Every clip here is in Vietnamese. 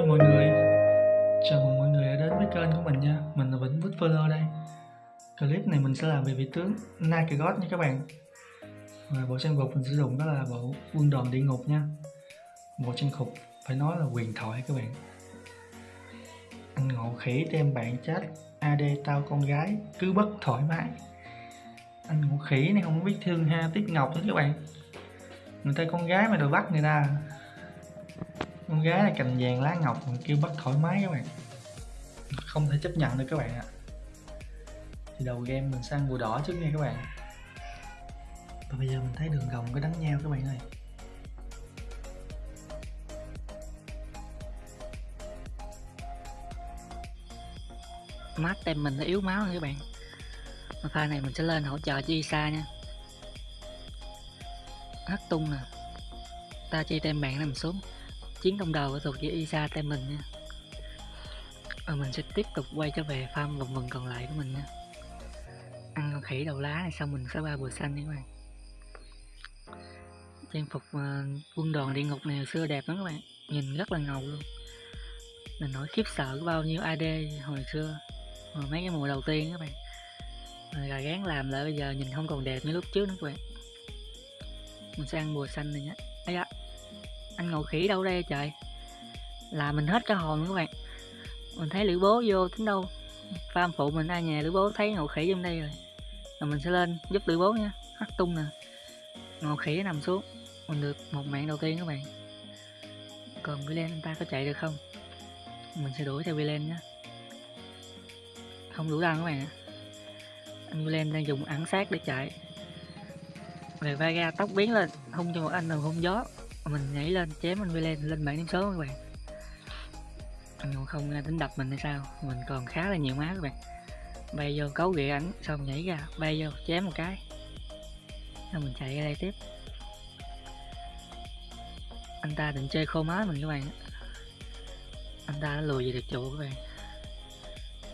Hello mọi người, chào mừng mọi người đã đến với kênh của mình nha. Mình là Vĩnh Vít Follow đây. Clip này mình sẽ làm về vị tướng Nakagot nha các bạn. Và bộ trang phục mình sử dụng đó là bộ quân đoàn địa ngục nha. Bộ trang phục phải nói là quyền thoại các bạn. Anh ngộ khỉ đem bạn chat AD tao con gái cứ bất thoải mái. Anh ngộ khỉ này không biết thương ha Tiết Ngọc nữa các bạn. Người ta con gái mà đòi bắt người ta con gái là cành vàng lá ngọc mình kêu bắt thoải mái các bạn. Không thể chấp nhận được các bạn ạ. Thì đầu game mình sang bùa đỏ trước nha các bạn. Và bây giờ mình thấy đường gồng có đánh nhau các bạn ơi. Mát tem mình nó yếu máu nha các bạn. Mà pha này mình sẽ lên hỗ trợ cho Isa nha. Hất tung nè. Ta chi tem bạn nằm xuống chiến công đầu thuộc về Isa tay mình nha. Và mình sẽ tiếp tục quay trở về farm vòng vần còn lại của mình nha. Ăn con khỉ đầu lá này xong mình sẽ ba bùa xanh nha các bạn. Trang phục uh, quân đoàn địa ngục này hồi xưa đẹp lắm các bạn. Nhìn rất là ngầu luôn. Mình nổi khiếp sợ có bao nhiêu AD hồi xưa. Hồi mấy cái mùa đầu tiên các bạn. Rồi là gán làm lại bây giờ nhìn không còn đẹp như lúc trước nữa các bạn. Mình sẽ ăn bùa xanh này nhé. Ấy da anh ngồi khỉ đâu đây trời. Là mình hết cả hồn các bạn. Mình thấy lữ bố vô tính đâu. Farm phụ mình ai nhà, lữ bố thấy ngồi khỉ trong đây rồi. Rồi mình sẽ lên giúp lữ bố nha hắt tung nè. Ngồi khỉ nằm xuống. Mình được một mạng đầu tiên các bạn. Còn Villain lên ta có chạy được không? Mình sẽ đuổi theo lên nhé không đủ đăng các bạn anh Villain đang dùng ẩn sát để chạy. Về vai ra tóc biến lên. Hung cho một anh là hung gió mình nhảy lên, chém anh lên lên bảng điểm số các bạn. Anh không tính đập mình hay sao? Mình còn khá là nhiều má các bạn. Bay vô cấu ghệ ảnh, xong nhảy ra, bay vô, chém một cái. Rồi mình chạy ra đây tiếp. Anh ta định chơi khô má mình các bạn. Anh ta đã lùi về được trụ các bạn.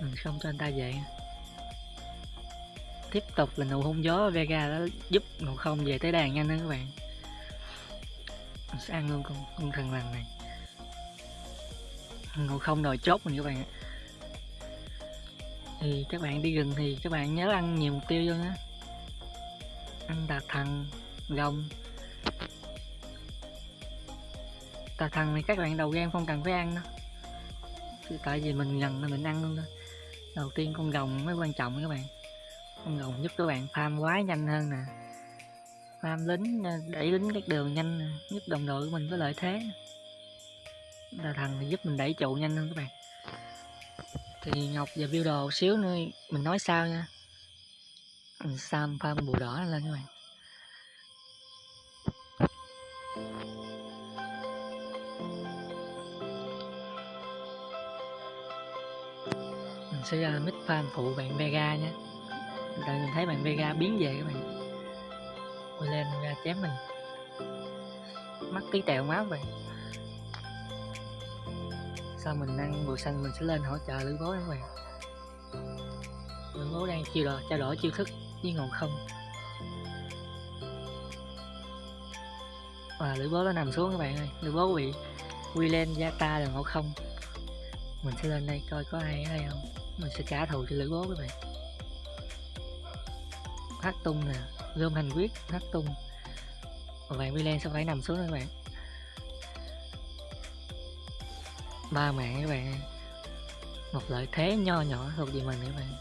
Mình không cho anh ta vậy. tiếp tục là nụ hung gió Vega đã giúp nụ không về tới đàn nhanh hơn các bạn mình sẽ ăn luôn con, con thằng lằn này. Ngồi không đòi chốt mình các bạn ạ. Thì các bạn đi rừng thì các bạn nhớ ăn nhiều mục tiêu vô nhé. Ăn đà thằng rồng đà thằng này các bạn đầu game không cần phải ăn đâu. Tại vì mình gần là mình ăn luôn thôi. Đầu tiên con gồng mới quan trọng các bạn. Con gồng giúp các bạn farm quá nhanh hơn nè farm lính ờ, đẩy lính các đường nhanh giúp đồng đội của mình có lợi thế là thằng giúp mình đẩy trụ nhanh hơn các bạn. Thì ngọc và build đồ xíu nữa, mình nói sao nha. Mình sam farm bù đỏ lên các bạn. Mình sẽ ra mid farm phụ bạn Vega nhé đợi mình thấy bạn Vega biến về các bạn. Ôi lên ra chém mình. Mắt tí tẹo máu vậy Sao mình ăn bùa xanh mình sẽ lên hỗ trợ lưỡi bố các bạn Lưỡi bố đang chiêu đổi, trao đổi chiêu thức với ngọn không. Và lưỡi bố nó nằm xuống các bạn ơi. Lưỡi bố bị quy lên gia ta là ngộ không? Mình sẽ lên đây coi có ai ở đây không. Mình sẽ trả thù cho lưỡi bố các bạn. Hát tung nè gom hành quyết hắc tung. Và vàng Milan sẽ phải nằm xuống các bạn. Ba mạng các bạn một lợi thế nho nhỏ thuộc về mình các bạn.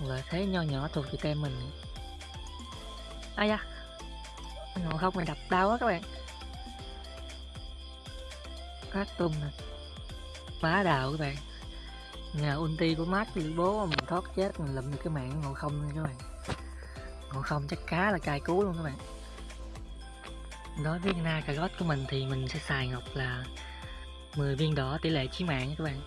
Một lợi thế nho nhỏ thuộc về tem mình. Ai da. Ngộ không mày đập đau quá các bạn. Hắc tung nè. Phá đạo các bạn. Nhờ ulti của mát thì bố mình thoát chết, mình lụm được cái mạng ngộ không nha các bạn còn không, chắc cá là cay cú luôn các bạn. Đối với na cà gót của mình thì mình sẽ xài ngọc là 10 viên đỏ tỷ lệ chí mạng nha các bạn.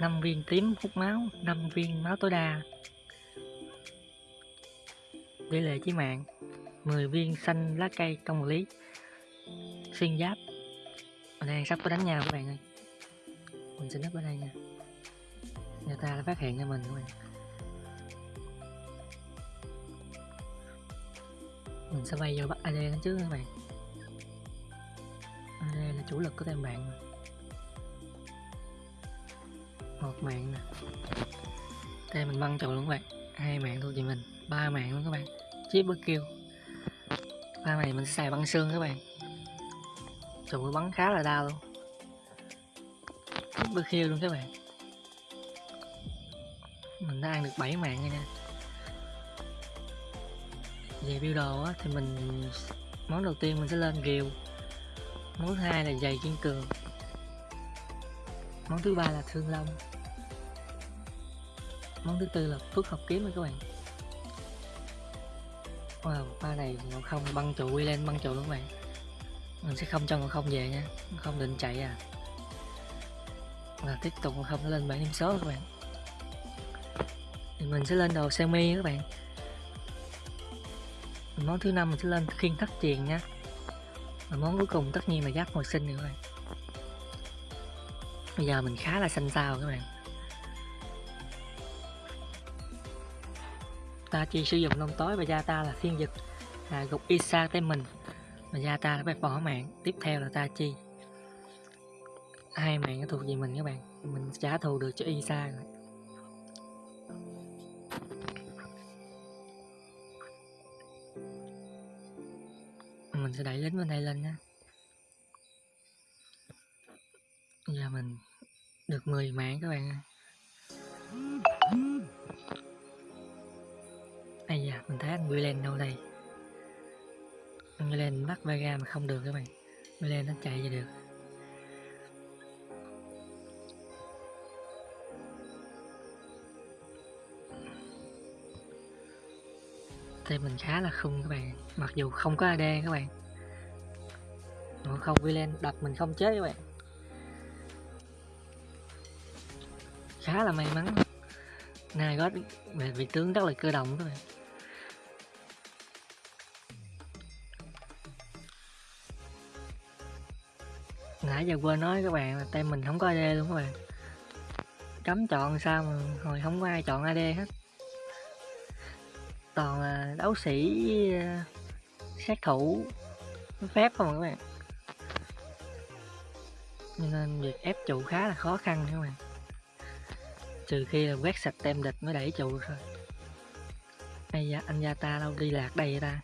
5 viên tím hút máu 5 viên máu tối đa. Tỷ lệ chí mạng 10 viên xanh lá cây công lý xuyên giáp. Ở đây sắp có đánh nhau các bạn ơi. Mình sẽ nấp ở đây nha. Người ta đã phát hiện ra mình các bạn. Ừ, mình sẽ bay vô bắt AD trước các bạn? AD là chủ lực của tên bạn. Một mạng nè. Đây mình băng trụ luôn các bạn. Hai mạng thôi chị mình, ba mạng luôn các bạn. Chip bất kêu. Ba này mình sẽ xài băng xương các bạn. Trụ bắn khá là đau luôn. Bất kêu luôn các bạn. Mình đã ăn được 7 mạng rồi nha về build đồ á, thì mình món đầu tiên mình sẽ lên rìu món thứ hai là giày kiên cường. Món thứ ba là thương long. Món thứ tư là phước học kiếm các bạn. Wow ba này ngộ không băng trụ quy lên băng trụ luôn các bạn. Mình sẽ không cho ngộ không về nha Ngộ không định chạy à. Và tiếp tục ngộ không lên bảy điểm số các bạn. Thì mình sẽ lên đồ semi các bạn món thứ năm mình sẽ lên khiên thất truyền nha và món cuối cùng tất nhiên là giáp hồi sinh nữa các bạn. Bây giờ mình khá là xanh xao các bạn. Ta chỉ sử dụng lông tối và da ta là phiên dịch là gục isa tới mình. Và da ta là phải bỏ mạng. Tiếp theo là ta chi? Hai mạng nó thuộc về mình các bạn. Mình trả thù được cho isa rồi mình sẽ đẩy lính bên đây lên nha giờ mình được 10 mạng các bạn. Ơi Ây da, mình thấy anh Willen đâu đây? Anh Willen bắt Vega mà không được các bạn. Willen nó chạy về được? Thì mình khá là khung các bạn Mặc dù không có AD các bạn. Ủa không Willen đập mình không chết các bạn. Khá là may mắn. Này gót về vị tướng rất là cơ động các bạn. Nãy giờ quên nói các bạn là tem mình không có AD luôn các bạn. Cấm chọn sao mà hồi không có ai chọn AD hết. Toàn là đấu sĩ ờ, sát thủ, phép không à các bạn nên việc ép trụ khá là khó khăn các bạn. Trừ khi là quét sạch tem địch mới đẩy trụ thôi. Ây da, anh gia ta đâu đi lạc đây vậy ta.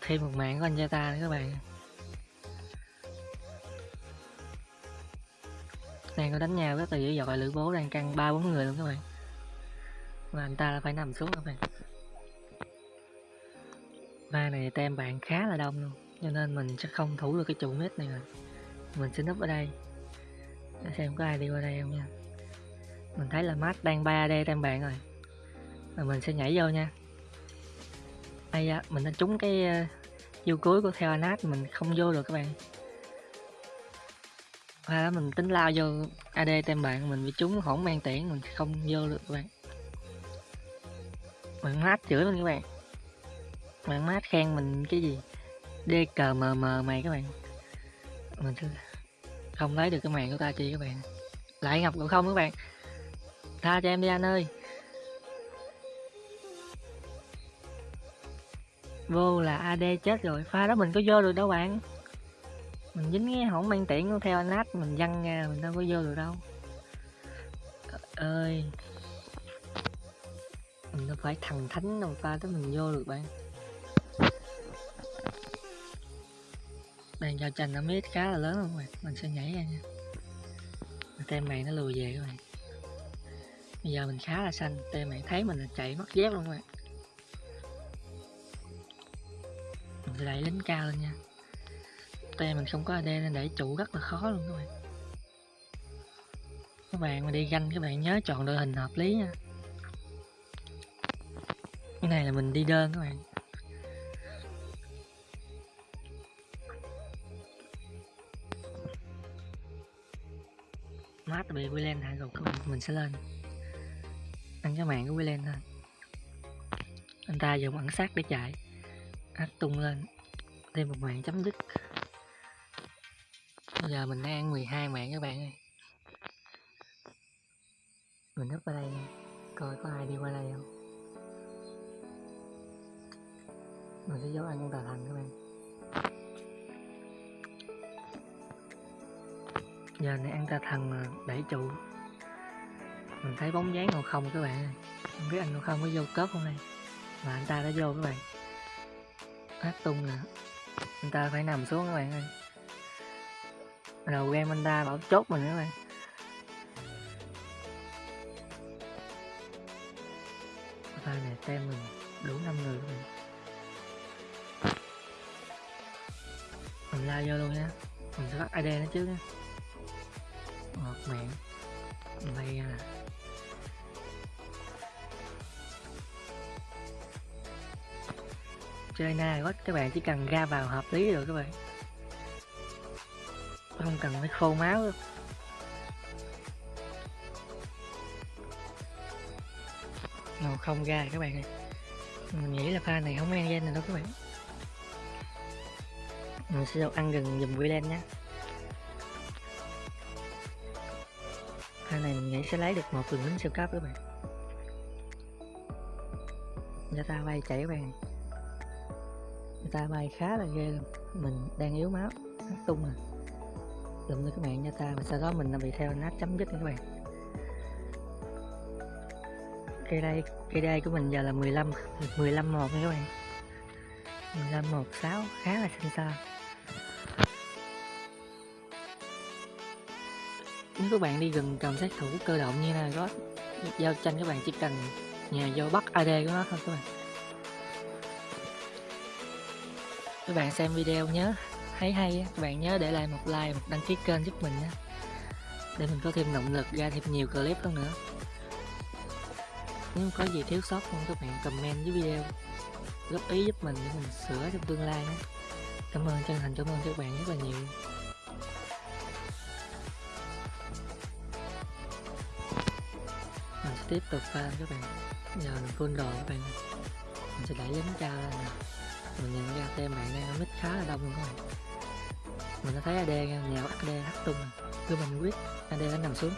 Thêm một mạng của anh gia ta nữa các bạn. Đang có đánh nhau rất là dữ dội lữ bố đang căng ba bốn người luôn các bạn. Và anh ta là phải nằm xuống các bạn. Va này tem bạn khá là đông luôn cho nên mình sẽ không thủ được cái trụ mét này rồi. Mình sẽ núp ở đây. Để xem có ai đi qua đây không nha. Mình thấy là mát đang 3D tem bạn rồi. Và mình sẽ nhảy vô nha. Ai da mình đã trúng cái ờ, uh, vô cuối của theo anat mình không vô được các bạn. Và mình tính lao vô AD tem bạn mình bị trúng hỗn mang tiễn mình không vô được các bạn. Bạn mát chửi mình các bạn. Bạn mát khen mình cái gì? DKMM mày các bạn. Mình không lấy được cái mạng của ta chi các bạn. Lại ngập cũng không các bạn. Tha cho em đi anh ơi. Vô là ad chết rồi, pha đó mình có vô được đâu bạn. Mình dính cái hổng mang tiện theo anh nát, mình văng ra, mình đâu có vô được đâu. Trời ơi. Mình phải thần thánh đâu, pha tới mình vô được bạn. Đang giao tranh nó mít khá là lớn luôn bạn? Mình sẽ nhảy ra nha. Tem mày nó lùi về các bạn. Bây giờ mình khá là xanh. Tem mày thấy mình là chạy mất dép luôn các bạn. Mình sẽ đẩy lính cao lên nha. Tem mình không có AD nên đẩy trụ rất là khó luôn các bạn. Các bạn mà đi ganh, các bạn nhớ chọn đội hình hợp lý nha. Cái này là mình đi đơn các bạn. Mát bị Willen hạ gục không mình sẽ lên. Ăn cái mạng của Willen thôi. Anh ta dùng ẩn sát để chạy. Hát tung lên. Thêm một mạng chấm dứt. Bây giờ mình đang ăn 12 mạng các bạn ơi. Mình nấp ở đây nha. Coi có ai đi qua đây không? Mình sẽ giấu ăn con tà thành các bạn. Giờ này ăn ta thằng ờ, đẩy trụ. Mình thấy bóng dáng ngồi không các bạn không biết anh ngồi không có vô cớp không đây? Mà anh ta đã vô các bạn. Hát tung nè. Anh ta phải nằm xuống các bạn ơi. Đầu game anh ta bảo chốt mình các bạn. Pha này tem mình đủ năm người các bạn. Mình la vô luôn nha. Mình sẽ bắt ID nó trước nha ngọt miệng đây nè chơi na gót các bạn chỉ cần ra vào hợp lý rồi các bạn. Không cần phải khô máu đâu. Nào, không ra rồi các bạn ơi. Mình nghĩ là pha này không ăn gen này đâu các bạn. Mình sẽ ăn gần dùm Wieland nhé này mình nghĩ sẽ lấy được một đường lính siêu cấp các bạn. Người ta bay chạy các bạn người ta bay khá là ghê luôn. Mình đang yếu máu nó tung à. Lụm được các bạn cho ta và sau đó mình đã bị theo nát chấm dứt các bạn. Cây đây cây đây của mình giờ là 15 15 một nha các bạn. 15 một 6 khá là xinh xao. Nếu các bạn đi gần cầm sát thủ cơ động như là có giao tranh các bạn chỉ cần nhà vô bắt AD của nó thôi các bạn. Các bạn xem video nhớ, thấy hay các bạn nhớ để lại một like, một đăng ký kênh giúp mình nhé. Để mình có thêm động lực ra thêm nhiều clip hơn nữa. Nếu có gì thiếu sót không các bạn comment dưới video. Góp ý giúp mình để mình sửa trong tương lai nhé. Cảm ơn chân thành, cảm ơn các bạn rất là nhiều. Tiếp tục farm các bạn. Giờ mình full đồ các bạn. Mình sẽ đẩy lính cao lên nè. Mình nhận ra tem bạn đang ở khá là đông luôn các bạn. Mình đã thấy AD nha nhào AD hắt tung rồi, cứ mình quyết AD đã nằm xuống.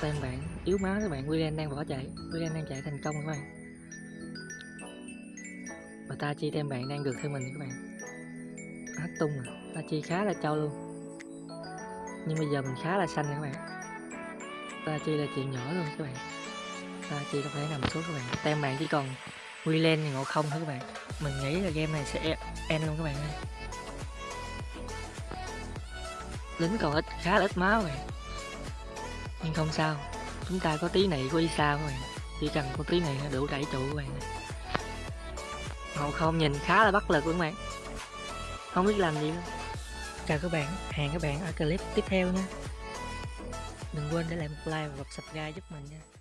Tem bạn yếu máu các bạn William đang bỏ chạy. William đang chạy thành công các bạn. Và ta chi tem bạn đang được theo mình các bạn. Hắt tung rồi, ta chi khá là trâu luôn. Nhưng bây giờ mình khá là xanh các bạn ta chi là chuyện nhỏ luôn các bạn. Ta chi có phải nằm xuống các bạn. Tem bạn chỉ còn William ngộ không thôi các bạn. Mình nghĩ là game này sẽ end luôn các bạn ơi. Lính còn ít, khá là ít máu rồi nhưng không sao, chúng ta có tí này, có đi sao các bạn. Chỉ cần có tí này nó đủ đẩy trụ các bạn ngộ không nhìn khá là bất lực luôn các bạn. Không biết làm gì luôn. Chào các bạn, hẹn các bạn ở clip tiếp theo nha đừng quên để lại một like và subscribe giúp mình nha.